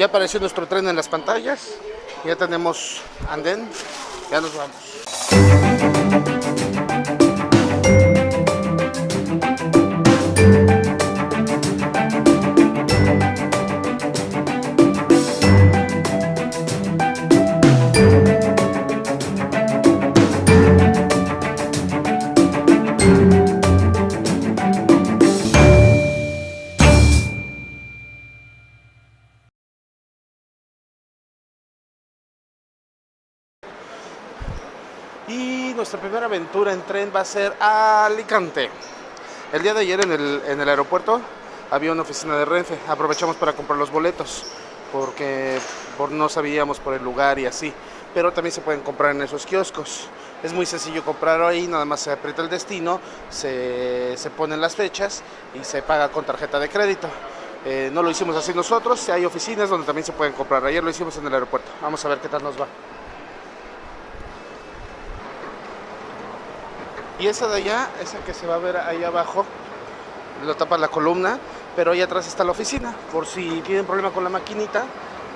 Ya apareció nuestro tren en las pantallas. Ya tenemos andén. Ya nos vamos. Y nuestra primera aventura en tren va a ser a Alicante. El día de ayer en el, en el aeropuerto había una oficina de Renfe. Aprovechamos para comprar los boletos porque por, no sabíamos por el lugar y así. Pero también se pueden comprar en esos kioscos. Es muy sencillo comprar ahí, nada más se aprieta el destino, se, se ponen las fechas y se paga con tarjeta de crédito. Eh, no lo hicimos así nosotros, hay oficinas donde también se pueden comprar. Ayer lo hicimos en el aeropuerto. Vamos a ver qué tal nos va. Y esa de allá, esa que se va a ver ahí abajo, lo tapa la columna, pero ahí atrás está la oficina. Por si tienen problema con la maquinita,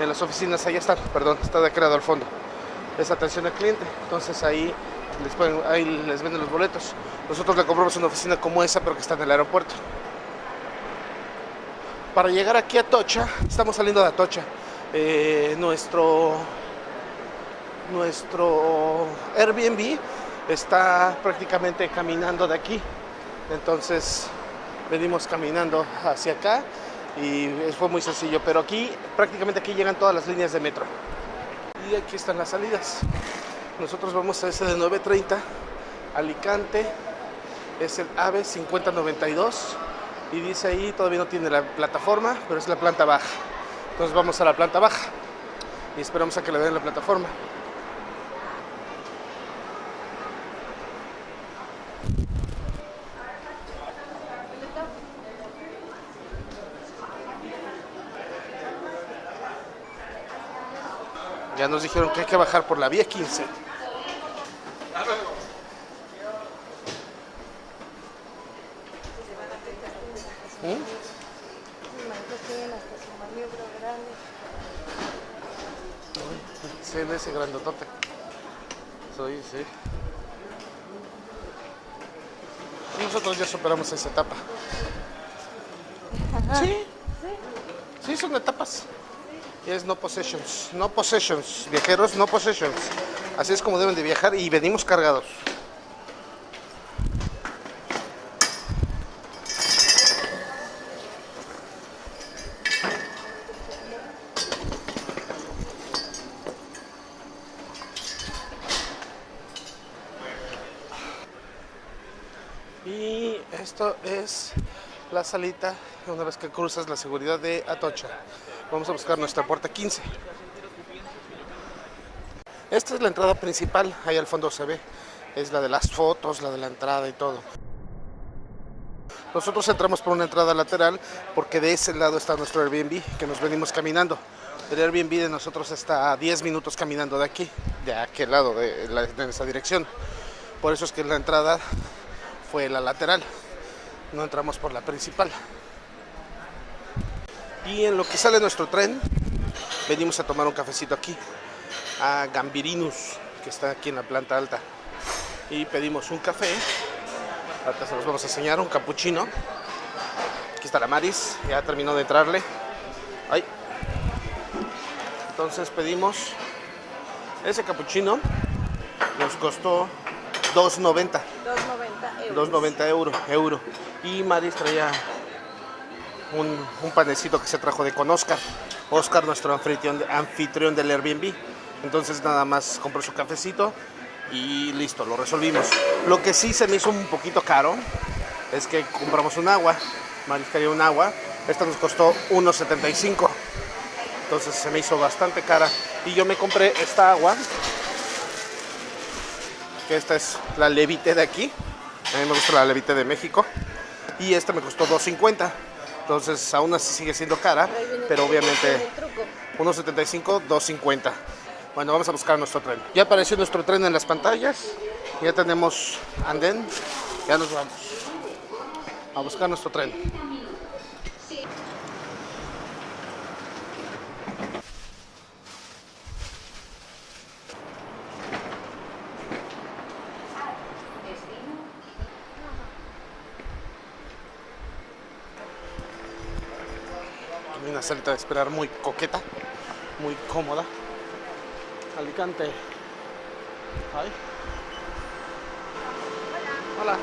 en las oficinas ahí están, perdón, está de creado al fondo. Es atención al cliente, entonces ahí les, pueden, ahí les venden los boletos. Nosotros le compramos una oficina como esa, pero que está en el aeropuerto. Para llegar aquí a Tocha, estamos saliendo de Atocha. Eh, nuestro, nuestro Airbnb está prácticamente caminando de aquí. Entonces venimos caminando hacia acá y fue muy sencillo. Pero aquí, prácticamente aquí llegan todas las líneas de metro. Y aquí están las salidas. Nosotros vamos a ese de 9.30, Alicante, es el AVE 5092 y dice ahí, todavía no tiene la plataforma, pero es la planta baja. Entonces vamos a la planta baja y esperamos a que le den la plataforma. Ya nos dijeron que hay que bajar por la vía 15. ¿Mm? Sí, ese grandotote. Soy, sí. Nosotros ya superamos esa etapa. Sí. Sí, son etapas. Es no possessions. No possessions. Viajeros, no possessions. Así es como deben de viajar y venimos cargados. Y esto es la salita una vez que cruzas la seguridad de Atocha. Vamos a buscar nuestra puerta 15. Esta es la entrada principal, ahí al fondo se ve. Es la de las fotos, la de la entrada y todo. Nosotros entramos por una entrada lateral porque de ese lado está nuestro Airbnb, que nos venimos caminando. El Airbnb de nosotros está a 10 minutos caminando de aquí, de aquel lado, de, de esa dirección. Por eso es que la entrada fue la lateral. No entramos por la principal. Y en lo que sale nuestro tren, venimos a tomar un cafecito aquí, a Gambirinus, que está aquí en la planta alta. Y pedimos un café, ahorita se los vamos a enseñar, un cappuccino. Aquí está la Maris, ya terminó de entrarle. Ay. Entonces pedimos ese cappuccino, nos costó 2.90. 2.90 euros. 2.90 euro, euro. Y Maris traía un, un, panecito que se trajo de con Oscar. Oscar, nuestro anfitrión, anfitrión del Airbnb. Entonces nada más compró su cafecito y listo, lo resolvimos. Lo que sí se me hizo un poquito caro es que compramos un agua. Maris quería un agua. Esta nos costó 1.75. Entonces se me hizo bastante cara. Y yo me compré esta agua. Que esta es la Levite de aquí. A mí me gusta la Levite de México. Y esta me costó 2.50. Entonces aún así sigue siendo cara, pero obviamente 1.75, 2.50. Bueno, vamos a buscar nuestro tren. Ya apareció nuestro tren en las pantallas. Ya tenemos andén. Ya nos vamos a buscar nuestro tren. Salita de esperar muy coqueta, muy cómoda. Alicante. Ay. Hola.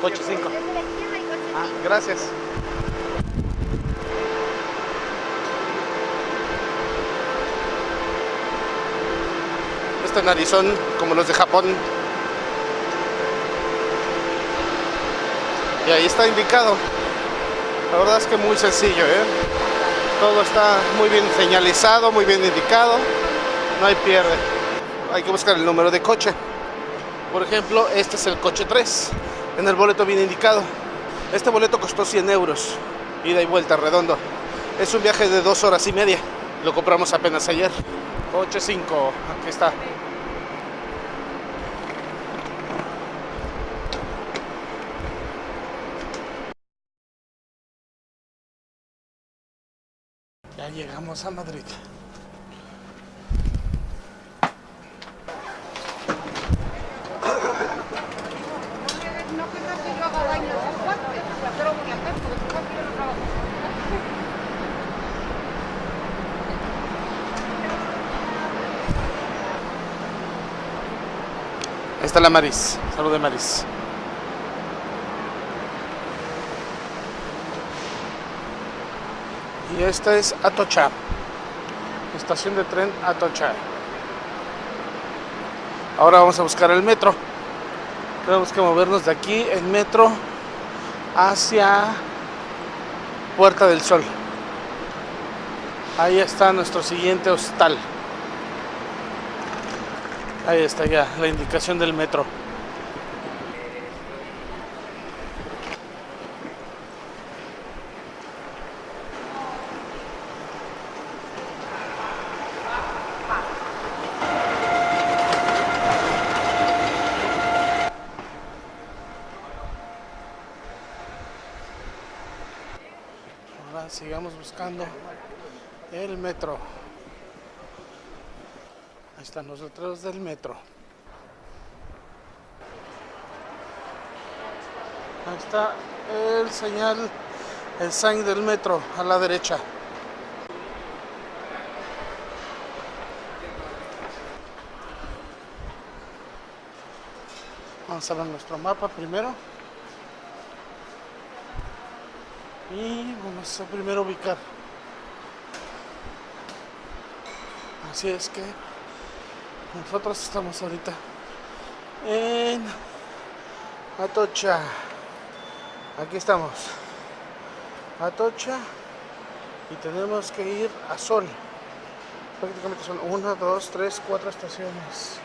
Coche 5. Desde la izquierda y coche Ah, gracias. Este narizón, como los de Japón. Y ahí está indicado. La verdad es que muy sencillo, ¿eh? Todo está muy bien señalizado, muy bien indicado. No hay pierde. Hay que buscar el número de coche. Por ejemplo, este es el coche 3. En el boleto viene indicado. Este boleto costó 100 euros, ida y vuelta redondo. Es un viaje de dos horas y media. Lo compramos apenas ayer. Coche 5, aquí está. Ya llegamos a Madrid. No creo que yo haga daño a su cuate, pero lo voy a hacer porque su cuate yo no trabajo. Ahí está la Maris. Salud de Maris. Y esta es Atocha. Estación de tren Atocha. Ahora vamos a buscar el metro. Tenemos que movernos de aquí en metro hacia Puerta del Sol. Ahí está nuestro siguiente hostal. Ahí está ya la indicación del metro. Ahora sigamos buscando el metro. Ahí están los letreros del metro. Ahí está el señal, el sign del metro a la derecha. Vamos a ver nuestro mapa primero. Y vamos a primero ubicar. Así es que nosotros estamos ahorita en Atocha. Aquí estamos. Atocha. Y tenemos que ir a Sol. Prácticamente son una, dos, tres, cuatro estaciones.